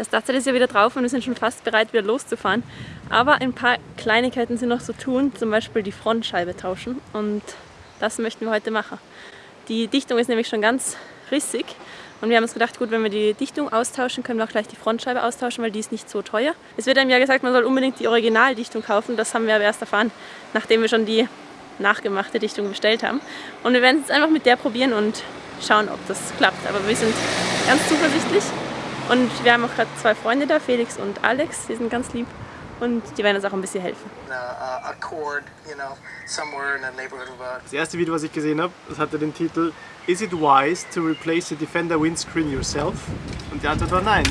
Das Startset ist ja wieder drauf und wir sind schon fast bereit, wieder loszufahren. Aber ein paar Kleinigkeiten sind noch zu tun, zum Beispiel die Frontscheibe tauschen. Und das möchten wir heute machen. Die Dichtung ist nämlich schon ganz rissig. Und wir haben uns gedacht, gut, wenn wir die Dichtung austauschen, können wir auch gleich die Frontscheibe austauschen, weil die ist nicht so teuer. Es wird einem ja gesagt, man soll unbedingt die Originaldichtung kaufen. Das haben wir aber erst erfahren, nachdem wir schon die nachgemachte Dichtung bestellt haben. Und wir werden es jetzt einfach mit der probieren und schauen, ob das klappt. Aber wir sind ganz zuversichtlich. Und wir haben auch gerade zwei Freunde da, Felix und Alex, die sind ganz lieb und die werden uns auch ein bisschen helfen. Das erste Video, was ich gesehen habe, das hatte den Titel Is it wise to replace the Defender windscreen yourself? Und die Antwort war nein.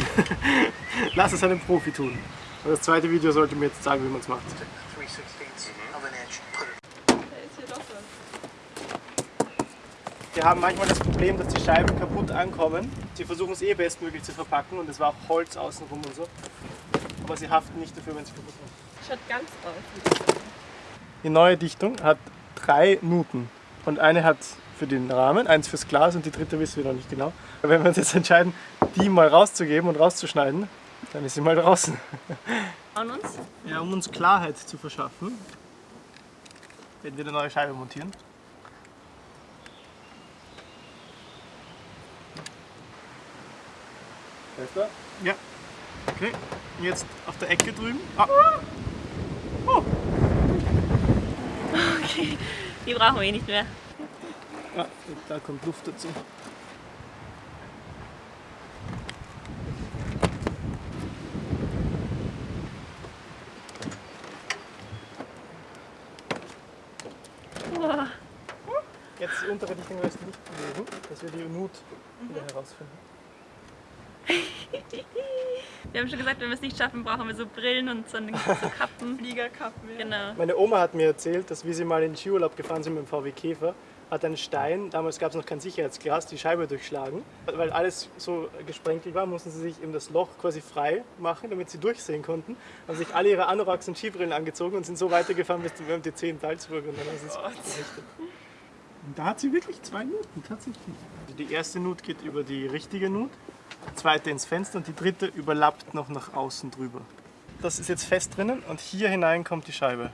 Lass es einen Profi tun. Und das zweite Video sollte mir jetzt sagen, wie man es macht. Die haben manchmal das Problem, dass die Scheiben kaputt ankommen. Sie versuchen es eh bestmöglich zu verpacken und es war auch Holz außenrum und so. Aber sie haften nicht dafür, wenn sie kaputt sind. Schaut ganz aus. Die neue Dichtung hat drei Nuten. Und eine hat für den Rahmen, eins fürs Glas und die dritte wissen wir noch nicht genau. Wenn wir uns jetzt entscheiden, die mal rauszugeben und rauszuschneiden, dann ist sie mal draußen. An uns? Ja, um uns Klarheit zu verschaffen, werden wir eine neue Scheibe montieren. Besser? Ja. Okay, jetzt auf der Ecke drüben. Ah. Oh. Okay, die brauchen wir eh nicht mehr. Ah, da kommt Luft dazu. Jetzt die untere Dichtung wirst du nicht bewegen, dass wir die Nut wieder herausfinden. Wir haben schon gesagt, wenn wir es nicht schaffen, brauchen wir so Brillen und so, so Kappen. Fliegerkappen, ja. Genau. Meine Oma hat mir erzählt, dass wie sie mal in den Skiurlaub gefahren sind mit dem VW Käfer, hat ein Stein, damals gab es noch kein Sicherheitsglas, die Scheibe durchschlagen. Weil alles so gesprenkelt war, mussten sie sich eben das Loch quasi frei machen, damit sie durchsehen konnten. Haben sich alle ihre Anoraks und Skibrillen angezogen und sind so weitergefahren bis zum MT10 in Salzburg und dann haben sie es gerichtet. Und da hat sie wirklich zwei Nuten, tatsächlich. Also die erste Nut geht über die richtige Nut, zweite ins Fenster und die dritte überlappt noch nach außen drüber. Das ist jetzt fest drinnen und hier hinein kommt die Scheibe.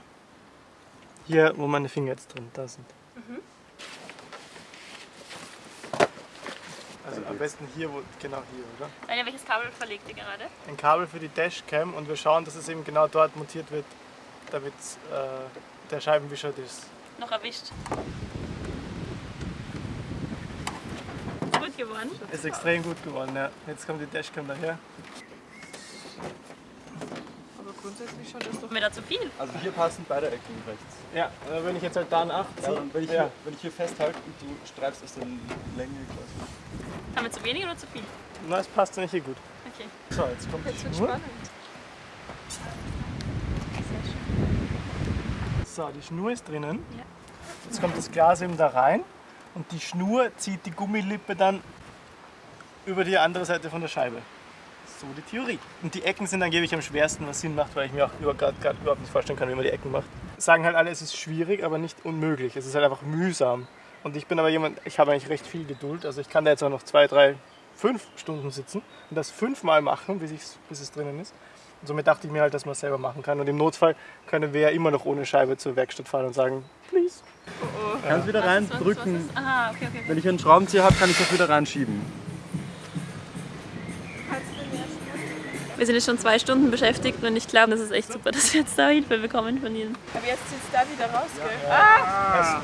Hier, wo meine Finger jetzt drin da sind. Also am besten hier, wo, genau hier, oder? Anja, welches Kabel verlegt ihr gerade? Ein Kabel für die Dashcam und wir schauen, dass es eben genau dort montiert wird, damit äh, der Scheibenwischer das Noch erwischt. Gut geworden. ist extrem gut geworden. Ja. Jetzt kommt die Dashcam daher. Aber grundsätzlich schaut das doch mir da zu viel? Also hier passen beide Ecken rechts. Ja, wenn ich jetzt halt da einen 8 Ja, und wenn, ich ja. hier, wenn ich hier festhalte und du streifst aus der Länge quasi. Haben wir zu wenig oder zu viel? Na, es passt nicht hier gut. Okay. So, jetzt kommt die Jetzt wird Schnur. spannend. So, die Schnur ist drinnen. Ja. Jetzt kommt das Glas eben da rein und die Schnur zieht die Gummilippe dann über die andere Seite von der Scheibe. So die Theorie. Und die Ecken sind angeblich am schwersten, was Sinn macht, weil ich mir auch grad überhaupt nicht vorstellen kann, wie man die Ecken macht. Sagen halt alle, es ist schwierig, aber nicht unmöglich. Es ist halt einfach mühsam. Und ich bin aber jemand, ich habe eigentlich recht viel Geduld. Also ich kann da jetzt auch noch zwei, drei, fünf Stunden sitzen und das fünfmal machen, bis, ich's, bis es drinnen ist. Und somit dachte ich mir halt, dass man es selber machen kann. Und im Notfall können wir ja immer noch ohne Scheibe zur Werkstatt fahren und sagen, please. Kannst wieder Was, reindrücken. ist? Aha, okay, okay. Wenn ich einen Schraubenzieher habe, kann ich das wieder reinschieben. Wir sind jetzt schon zwei Stunden beschäftigt und ich glaube, das ist echt super, dass wir jetzt da Hilfe bekommen von Ihnen. Aber jetzt sitzt da wieder raus, gell? Ah!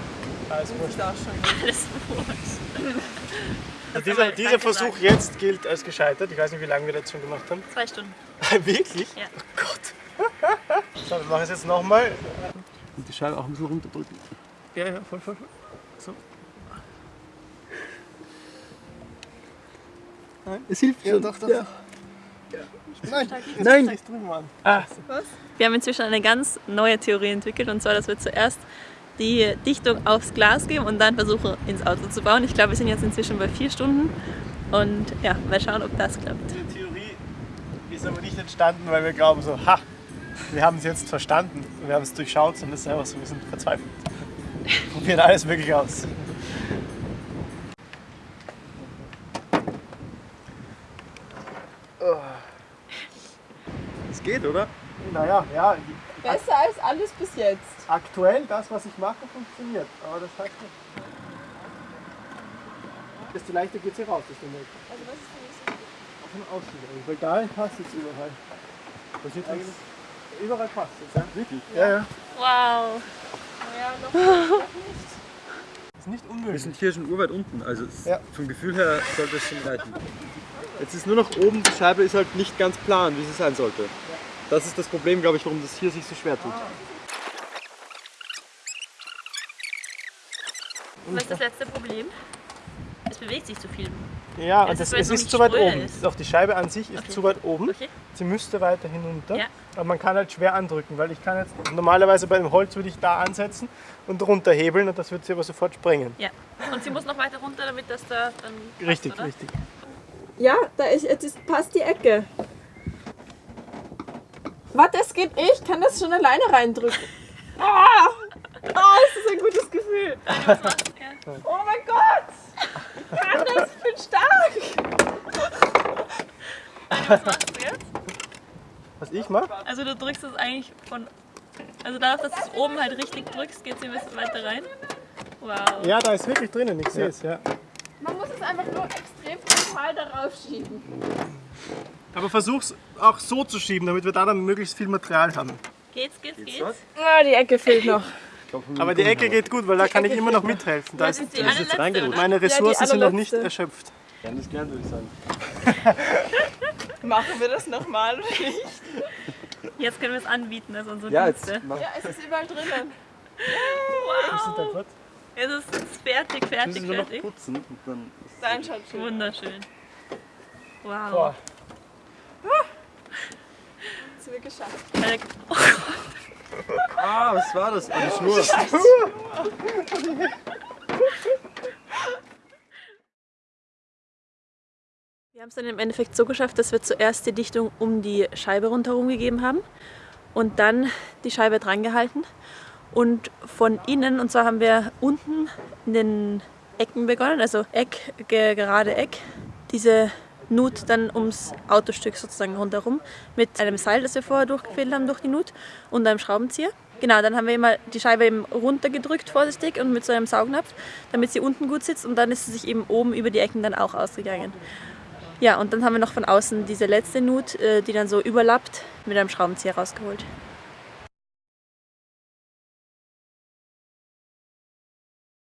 Alles wurscht. Sieht auch schon. Alles wurscht. Also dieser, dieser Versuch jetzt gilt als gescheitert. Ich weiß nicht, wie lange wir das schon gemacht haben. Zwei Stunden. Wirklich? Ja. Oh Gott. So, wir machen es jetzt nochmal. Und die Scheibe auch ein bisschen runterdrücken. Ja, ja, voll, voll, voll. So. Es hilft Ja, doch, doch. Ja. Nein, Nein. Jetzt drüben. Ah, Wir haben inzwischen eine ganz neue Theorie entwickelt und zwar, dass wir zuerst die Dichtung aufs Glas geben und dann versuchen ins Auto zu bauen. Ich glaube, wir sind jetzt inzwischen bei vier Stunden und ja, mal schauen, ob das klappt. diese Theorie ist aber nicht entstanden, weil wir glauben so, ha, wir haben es jetzt verstanden. Wir haben es durchschaut, sondern es ist einfach so, wir sind verzweifelt. Probieren alles mögliche aus. es geht, oder? Naja, ja, Besser als alles bis jetzt. aktuell das, was ich mache, funktioniert. Aber das heißt nicht. Desto leichter geht sie raus, desto mehr. Also was ist denn Von außen eigentlich, weil da passt jetzt überall. Das wird eigentlich überall passt jetzt, ja? Wirklich? Ja, ja. Wow. Nicht. Ist nicht Wir unmöglich. sind hier schon urweit unten, also Ja. vom Gefühl her sollte es schon reichen. Jetzt ist nur noch oben, die Scheibe ist halt nicht ganz plan, wie sie sein sollte. Das ist das Problem, glaube ich, warum das hier sich so schwer tut. Was ist das letzte Problem? Bewegt sich zu viel. Ja, Es und ist, das, es ist zu weit oben. ist. Auch die Scheibe an sich ist Okay. zu weit oben. Okay? Sie müsste weiter hinunter. Ja. Aber man kann halt schwer andrücken, weil ich kann jetzt normalerweise bei dem Holz würde ich da ansetzen und runterhebeln und das wird sie aber sofort sprengen. Ja. Und sie muss noch weiter runter, damit das da dann. passt, Richtig, oder? richtig. Ja, da ist, jetzt ist, passt die Ecke. Warte, es geht eh, ich kann das schon alleine reindrücken. Ah! Ah, ist das ein gutes Gefühl. Oh mein Gott! Ich kann das, ich bin stark! Was machst du jetzt? Was ich mache? Also du drückst es eigentlich von. Also dadurch, dass du es oben halt richtig drückst, geht sie ein bisschen weiter rein. Wow. Ja, da ist wirklich drinnen, ich sehe es, ja. Man muss es einfach nur extrem frontal darauf schieben. Aber versuch's auch so zu schieben, damit wir da dann möglichst viel Material haben. Geht's, geht's, geht's? was? Ah, die Ecke fehlt noch. Aber die Ecke geht gut, weil da kann ich immer noch mithelfen. Da Das ist, ist ist jetzt reingerutscht. meine Ressourcen sind noch nicht erschöpft. Gern das gern, würde ich sagen. Machen wir das nochmal oder nicht? Jetzt können wir es anbieten, also unsere Ja, Dienste. jetzt mach, Ja, es ist überall drinnen. Wow. Es ist fertig, fertig, müssen wir noch fertig. putzen und dann ist Dein schaut schön. Wunderschön. Wow. Boah. Das haben wir geschafft. Äh, Ah, was war das? Eine Schnur. Wir haben es dann im Endeffekt so geschafft, dass wir zuerst die Dichtung um die Scheibe rundherum gegeben haben und dann die Scheibe dran gehalten. Und von innen, und zwar haben wir unten in den Ecken begonnen, also Eck, ge- gerade Eck, diese Nut dann ums Autostück sozusagen rundherum mit einem Seil, das wir vorher durchgefädelt haben durch die Nut und einem Schraubenzieher. Genau, dann haben wir immer die Scheibe eben runtergedrückt vorsichtig und mit so einem Saugnapf, damit sie unten gut sitzt und dann ist sie sich eben oben über die Ecken dann auch ausgegangen. Ja, und dann haben wir noch von außen diese letzte Nut, äh, die dann so überlappt, mit einem Schraubenzieher rausgeholt.